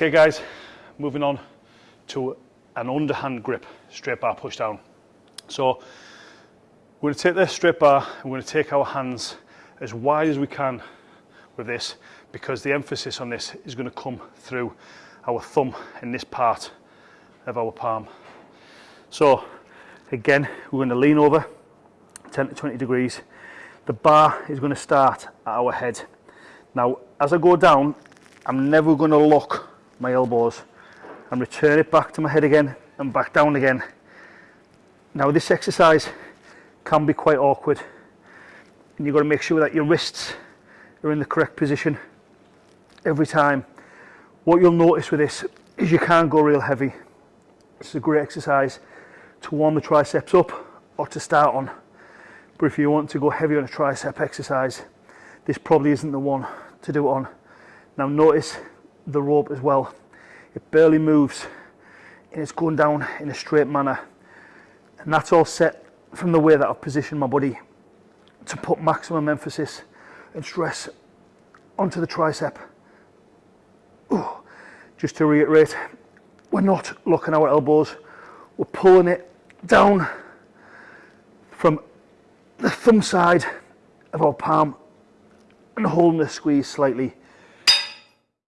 Okay guys, moving on to an underhand grip, straight bar push down. So we're going to take this straight bar we're going to take our hands as wide as we can with this because the emphasis on this is going to come through our thumb in this part of our palm. So again, we're going to lean over 10 to 20 degrees. The bar is going to start at our head. Now, as I go down, I'm never going to lock my elbows and return it back to my head again and back down again. Now this exercise can be quite awkward and you've got to make sure that your wrists are in the correct position every time. What you'll notice with this is you can't go real heavy. It's a great exercise to warm the triceps up or to start on. But if you want to go heavy on a tricep exercise, this probably isn't the one to do it on. Now notice the rope as well. It barely moves and it's going down in a straight manner. And that's all set from the way that I've positioned my body to put maximum emphasis and stress onto the tricep. Ooh. Just to reiterate, we're not locking our elbows, we're pulling it down from the thumb side of our palm and holding the squeeze slightly